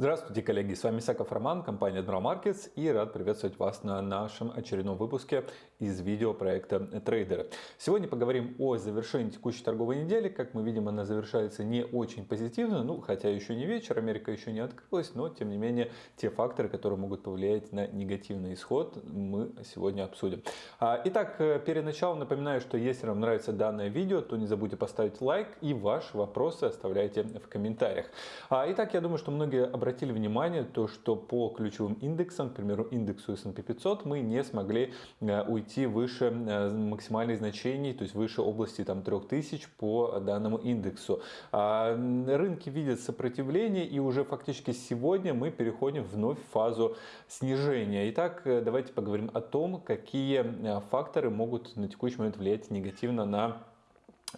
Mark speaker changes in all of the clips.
Speaker 1: Здравствуйте, коллеги! С вами Саков Роман, компания Admiral Markets и рад приветствовать вас на нашем очередном выпуске из видеопроекта трейдеры. Сегодня поговорим о завершении текущей торговой недели. Как мы видим, она завершается не очень позитивно, ну хотя еще не вечер, Америка еще не открылась, но тем не менее те факторы, которые могут повлиять на негативный исход, мы сегодня обсудим. А, итак, перед началом напоминаю, что если вам нравится данное видео, то не забудьте поставить лайк и ваши вопросы оставляйте в комментариях. А, итак, я думаю, что многие обратились обратили внимание, то, что по ключевым индексам, к примеру, индексу S&P 500, мы не смогли э, уйти выше э, максимальных значений, то есть выше области там, 3000 по данному индексу. А рынки видят сопротивление, и уже фактически сегодня мы переходим вновь в фазу снижения. Итак, э, давайте поговорим о том, какие факторы могут на текущий момент влиять негативно на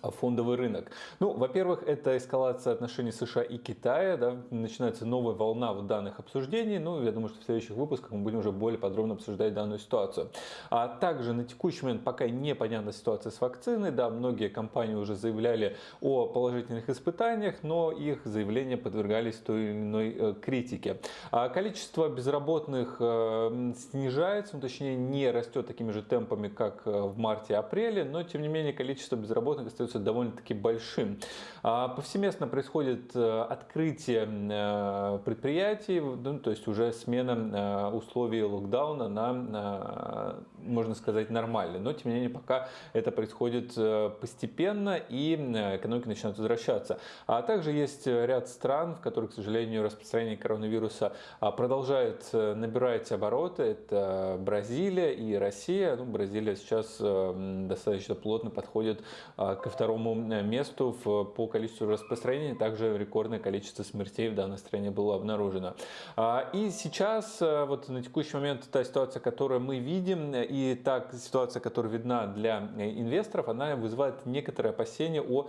Speaker 1: фондовый рынок. Ну, во-первых, это эскалация отношений США и Китая, да, начинается новая волна вот данных обсуждений, ну, я думаю, что в следующих выпусках мы будем уже более подробно обсуждать данную ситуацию. А также на текущий момент пока непонятна ситуация с вакциной, да, многие компании уже заявляли о положительных испытаниях, но их заявления подвергались той или иной э, критике. А количество безработных э, снижается, ну, точнее не растет такими же темпами, как э, в марте-апреле, но тем не менее количество безработных остается довольно-таки большим. А, повсеместно происходит э, открытие э, предприятий, ну, то есть уже смена э, условий локдауна на, можно сказать, нормальные. Но, тем не менее, пока это происходит постепенно и экономика начинает возвращаться. А также есть ряд стран, в которых, к сожалению, распространение коронавируса а, продолжает набирать обороты. Это Бразилия и Россия. Ну, Бразилия сейчас достаточно плотно подходит а, ко второму э, месту в, по количеству распространения. Также рекордное количество смертей в данной стране было обнаружено. А, и сейчас, э, вот на текущий момент, та ситуация, которую мы видим, и та ситуация, которая видна для э, инвесторов, она вызывает некоторые опасения о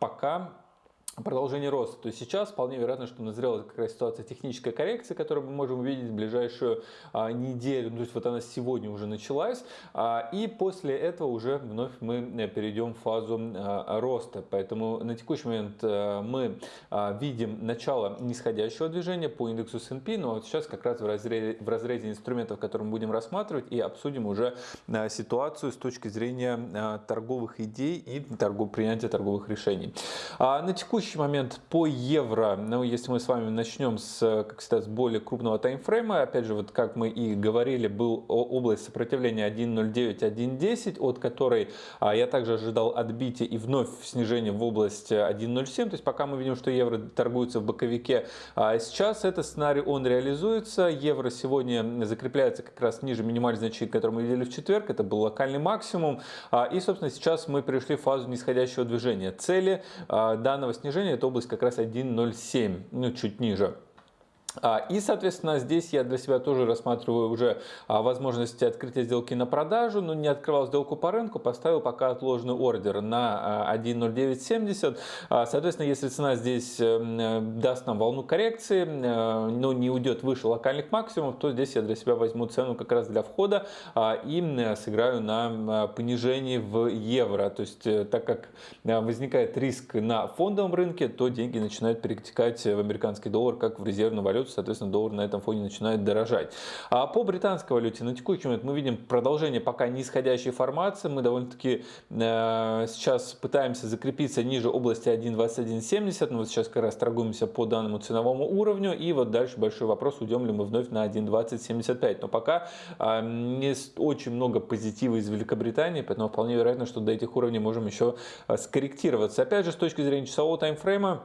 Speaker 1: пока продолжение роста. То есть сейчас вполне вероятно, что назрела как раз ситуация технической коррекции, которую мы можем увидеть в ближайшую а, неделю. Ну, то есть вот она сегодня уже началась. А, и после этого уже вновь мы э, перейдем в фазу а, роста. Поэтому на текущий момент а, мы а, видим начало нисходящего движения по индексу S&P. Но вот сейчас как раз в разрезе, в разрезе инструментов, которые мы будем рассматривать и обсудим уже а, ситуацию с точки зрения а, торговых идей и торгов, принятия торговых решений. А, на текущий текущий момент по евро, ну, если мы с вами начнем с, как всегда, с более крупного таймфрейма, опять же, вот как мы и говорили, был область сопротивления 1.09, 1.10, от которой а, я также ожидал отбития и вновь снижение в область 1.07, то есть пока мы видим, что евро торгуется в боковике, а сейчас этот сценарий, он реализуется, евро сегодня закрепляется как раз ниже минимальной значения, которую мы видели в четверг, это был локальный максимум, а, и, собственно, сейчас мы пришли в фазу нисходящего движения. Цели а, данного снижения снижения это область как раз 1.07, ну чуть ниже. А, и, соответственно, здесь я для себя тоже рассматриваю уже а, возможности открытия сделки на продажу, но не открывал сделку по рынку, поставил пока отложенный ордер на 1.0970. А, соответственно, если цена здесь э, даст нам волну коррекции, э, но не уйдет выше локальных максимумов, то здесь я для себя возьму цену как раз для входа и сыграю на понижении в евро. То есть, э, так как возникает риск на фондовом рынке, то деньги начинают перетекать в американский доллар, как в резервную валюту валюту, соответственно, доллар на этом фоне начинает дорожать. А по британской валюте на текущий момент мы видим продолжение пока нисходящей формации. Мы довольно-таки э, сейчас пытаемся закрепиться ниже области 1.2170, но вот сейчас как раз торгуемся по данному ценовому уровню. И вот дальше большой вопрос, уйдем ли мы вновь на 1.2075. Но пока э, не очень много позитива из Великобритании, поэтому вполне вероятно, что до этих уровней можем еще э, скорректироваться. Опять же, с точки зрения часового таймфрейма,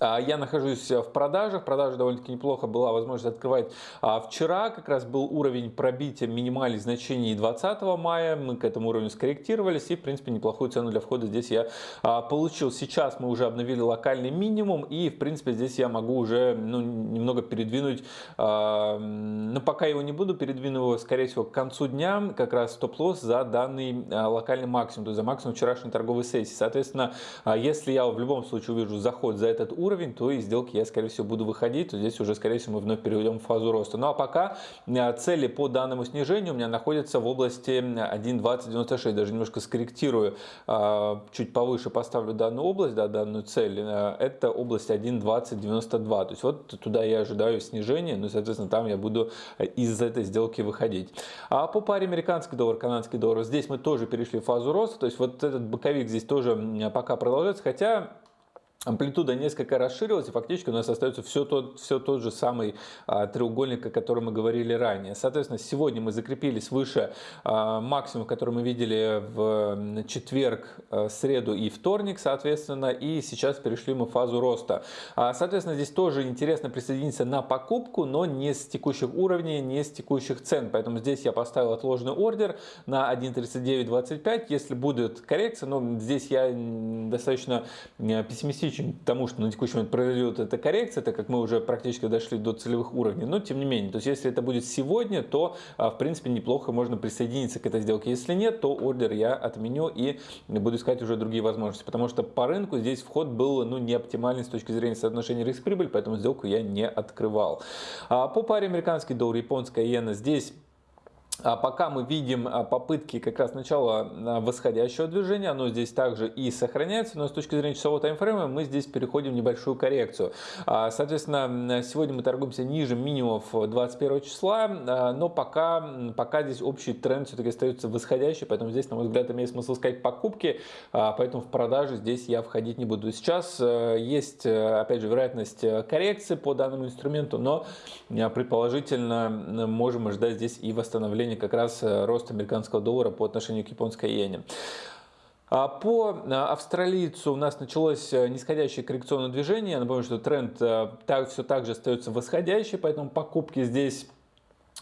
Speaker 1: я нахожусь в продажах, продажа довольно-таки неплохо была возможность открывать. А, вчера как раз был уровень пробития минимальных значений 20 мая, мы к этому уровню скорректировались и в принципе неплохую цену для входа здесь я а, получил. Сейчас мы уже обновили локальный минимум и в принципе здесь я могу уже ну, немного передвинуть, но пока его не буду, передвину его скорее всего к концу дня, как раз стоп-лосс за данный локальный максимум, то есть за максимум вчерашней торговой сессии. Соответственно, если я в любом случае увижу заход за этот уровень, то из сделки я, скорее всего, буду выходить, то здесь уже, скорее всего, мы вновь перейдем в фазу роста. Ну а пока цели по данному снижению у меня находятся в области 1.2096, даже немножко скорректирую, чуть повыше поставлю данную область, да, данную цель, это область 1.2092, то есть вот туда я ожидаю снижения, ну, соответственно, там я буду из этой сделки выходить. А по паре американский доллар, канадский доллар, здесь мы тоже перешли в фазу роста, то есть вот этот боковик здесь тоже пока продолжается, хотя амплитуда несколько расширилась, и фактически у нас остается все тот, все тот же самый а, треугольник, о котором мы говорили ранее. Соответственно, сегодня мы закрепились выше а, максимума, который мы видели в четверг, а, среду и вторник, соответственно, и сейчас перешли мы в фазу роста. А, соответственно, здесь тоже интересно присоединиться на покупку, но не с текущих уровней, не с текущих цен. Поэтому здесь я поставил отложенный ордер на 1.3925. Если будет коррекция, но здесь я достаточно пессимистичен критичен тому, что на текущий момент произойдет эта коррекция, так как мы уже практически дошли до целевых уровней. Но тем не менее, то есть если это будет сегодня, то а, в принципе неплохо можно присоединиться к этой сделке. Если нет, то ордер я отменю и буду искать уже другие возможности. Потому что по рынку здесь вход был ну, не оптимальный с точки зрения соотношения риск-прибыль, поэтому сделку я не открывал. А по паре американский доллар, японская иена здесь пока мы видим а, попытки как раз начала а, восходящего движения, оно здесь также и сохраняется, но с точки зрения часового таймфрейма мы здесь переходим в небольшую коррекцию. Соответственно, сегодня мы торгуемся ниже минимумов 21 числа, но пока, пока здесь общий тренд все-таки остается восходящий, поэтому здесь, на мой взгляд, имеет смысл искать покупки, поэтому в продаже здесь я входить не буду. Сейчас есть, опять же, вероятность коррекции по данному инструменту, но предположительно можем ожидать здесь и восстановления направлении как раз э, рост американского доллара по отношению к японской иене. А по э, австралийцу у нас началось э, нисходящее коррекционное движение. Я напомню, что тренд так, все так же остается восходящий, поэтому покупки здесь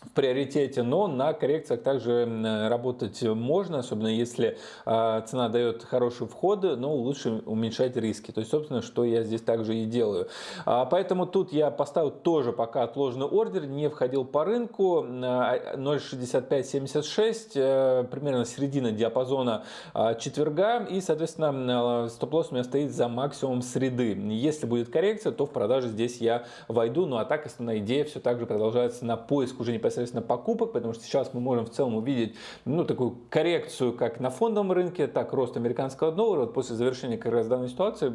Speaker 1: в приоритете, но на коррекциях также работать можно, особенно если а, цена дает хорошие входы, но лучше уменьшать риски. То есть, собственно, что я здесь также и делаю. А, поэтому тут я поставил тоже пока отложенный ордер, не входил по рынку 0.6576, э, примерно середина диапазона а, четверга, и, соответственно, стоп-лосс у меня стоит за максимум среды. Если будет коррекция, то в продаже здесь я войду, ну а так основная идея все так же продолжается на поиск уже не непосредственно покупок, потому что сейчас мы можем в целом увидеть ну, такую коррекцию как на фондовом рынке, так рост американского доллара. Вот после завершения как раз данной ситуации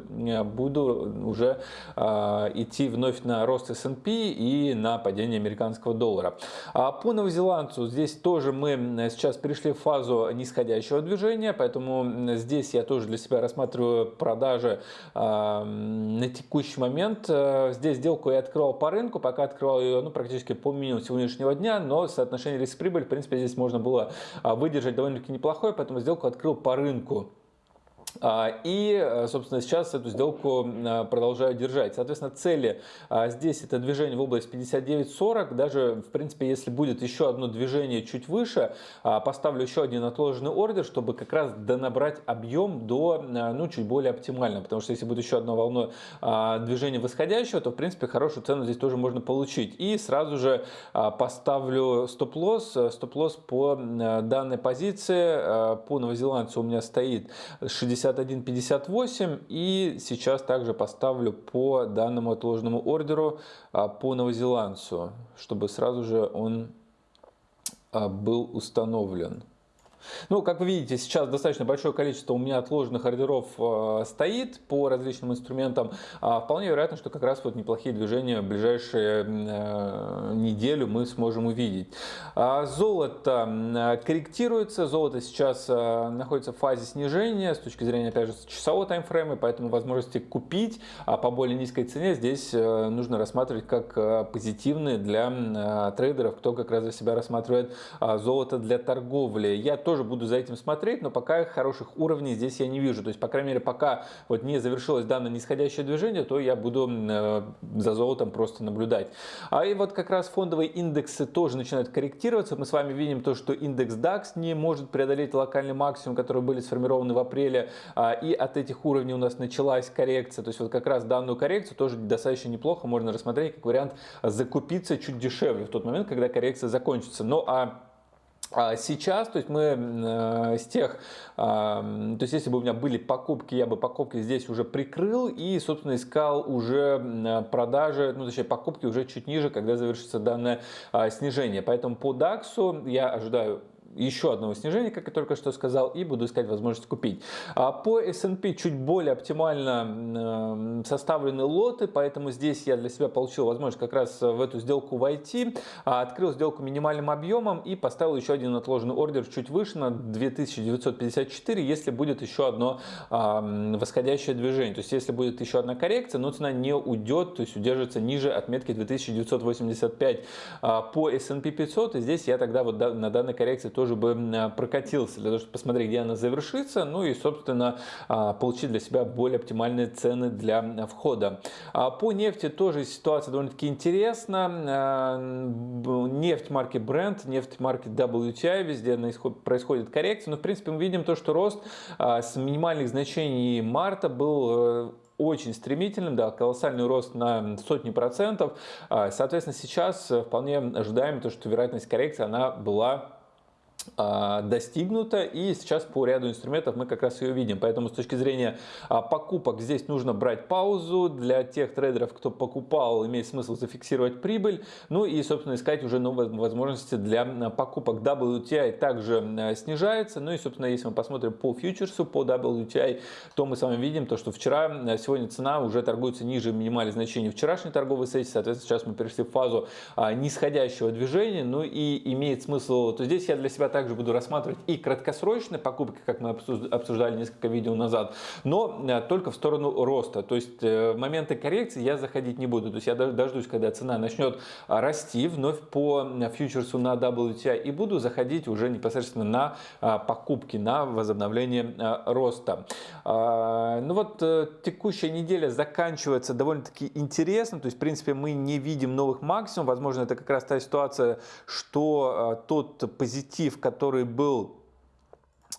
Speaker 1: буду уже э, идти вновь на рост S&P и на падение американского доллара. А по новозеландцу здесь тоже мы сейчас перешли в фазу нисходящего движения, поэтому здесь я тоже для себя рассматриваю продажи э, на текущий момент. Здесь сделку я открывал по рынку, пока открывал ее ну, практически по минимуму сегодняшнего дня дня, но соотношение риск-прибыль, в принципе, здесь можно было а, выдержать довольно-таки неплохое, поэтому сделку открыл по рынку. А, и, э, собственно, сейчас эту сделку э, продолжаю держать. Соответственно, цели а, здесь это движение в область 59.40. Даже, в принципе, если будет еще одно движение чуть выше, а, поставлю еще один отложенный ордер, чтобы как раз донабрать объем до, э, ну, чуть более оптимально. Потому что если будет еще одно волна движения восходящего, то, в принципе, хорошую цену здесь тоже можно получить. И сразу же поставлю стоп-лосс. Стоп-лосс по данной позиции. По новозеландцу у меня стоит 60 61.58 и сейчас также поставлю по данному отложенному ордеру а, по новозеландцу, чтобы сразу же он а, был установлен. Ну, как вы видите, сейчас достаточно большое количество у меня отложенных ордеров э, стоит по различным инструментам. А вполне вероятно, что как раз вот неплохие движения в ближайшие э, неделю мы сможем увидеть. А золото корректируется. Золото сейчас э, находится в фазе снижения с точки зрения, опять же, часового таймфрейма, поэтому возможности купить а по более низкой цене здесь э, нужно рассматривать как э, позитивные для э, трейдеров, кто как раз за себя рассматривает э, золото для торговли. Я тоже тоже буду за этим смотреть, но пока хороших уровней здесь я не вижу. То есть, по крайней мере, пока вот не завершилось данное нисходящее движение, то я буду э, за золотом просто наблюдать. А и вот как раз фондовые индексы тоже начинают корректироваться. Мы с вами видим то, что индекс DAX не может преодолеть локальный максимум, которые были сформированы в апреле. А, и от этих уровней у нас началась коррекция. То есть, вот как раз данную коррекцию тоже достаточно неплохо можно рассмотреть как вариант закупиться чуть дешевле в тот момент, когда коррекция закончится. А А сейчас, то есть мы э, с тех, э, то есть если бы у меня были покупки, я бы покупки здесь уже прикрыл и, собственно, искал уже продажи, ну, точнее, покупки уже чуть ниже, когда завершится данное э, снижение. Поэтому по DAX я ожидаю еще одного снижения, как я только что сказал, и буду искать возможность купить. А по S&P чуть более оптимально составлены лоты, поэтому здесь я для себя получил возможность как раз в эту сделку войти, а, открыл сделку минимальным объемом и поставил еще один отложенный ордер чуть выше на 2954, если будет еще одно восходящее движение. То есть если будет еще одна коррекция, но цена не уйдет, то есть удержится ниже отметки 2985 а, по S&P 500, и здесь я тогда вот на данной коррекции тоже тоже бы прокатился, для того, чтобы посмотреть, где она завершится, ну и, собственно, а, получить для себя более оптимальные цены для входа. А по нефти тоже ситуация довольно-таки интересна. А, нефть марки Brent, нефть марки WTI, везде происходит коррекция, но, в принципе, мы видим то, что рост с минимальных значений марта был э, очень стремительным, да, колоссальный рост на сотни процентов. Соответственно, сейчас вполне ожидаем то, что вероятность коррекции она была а, достигнута и сейчас по ряду инструментов мы как раз ее видим. Поэтому с точки зрения а, покупок здесь нужно брать паузу. Для тех трейдеров кто покупал имеет смысл зафиксировать прибыль. Ну и собственно искать уже новые возможности для покупок. WTI также снижается. Ну и собственно если мы посмотрим по фьючерсу по WTI то мы с вами видим то что вчера сегодня цена уже торгуется ниже минимальных значений вчерашней торговой сессии. Соответственно сейчас мы перешли в фазу а, нисходящего движения. Ну и имеет смысл то здесь я для себя также буду рассматривать и краткосрочные покупки, как мы обсуждали несколько видео назад, но э, только в сторону роста. То есть э, в моменты коррекции я заходить не буду. То есть я дождусь, когда цена начнет а, расти вновь по э, фьючерсу на WTI и буду заходить уже непосредственно на а, покупки, на возобновление роста. А, ну вот текущая неделя заканчивается довольно-таки интересно. То есть в принципе мы не видим новых максимумов. Возможно это как раз та ситуация, что тот позитив, который был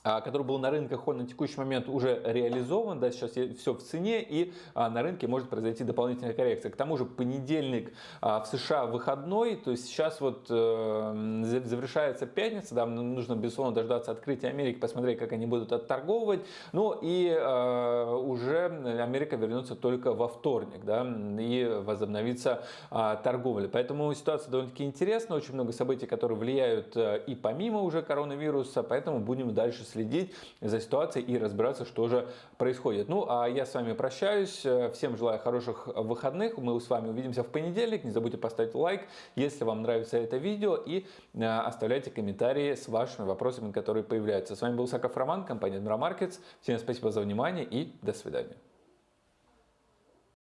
Speaker 1: который был на рынках, он на текущий момент уже реализован, да, сейчас все в цене, и а, на рынке может произойти дополнительная коррекция. К тому же понедельник а, в США выходной, то есть сейчас вот э, завершается пятница, да, нужно безусловно дождаться открытия Америки, посмотреть, как они будут отторговывать, ну и уже Америка вернется только во вторник, да, и возобновится торговля. Поэтому ситуация довольно-таки интересна, очень много событий, которые влияют э, и помимо уже коронавируса, поэтому будем дальше следить за ситуацией и разбираться, что же происходит. Ну, а я с вами прощаюсь. Всем желаю хороших выходных. Мы с вами увидимся в понедельник. Не забудьте поставить лайк, если вам нравится это видео. И э, оставляйте комментарии с вашими вопросами, которые появляются. С вами был Саков Роман, компания Markets. Всем спасибо за внимание и до свидания.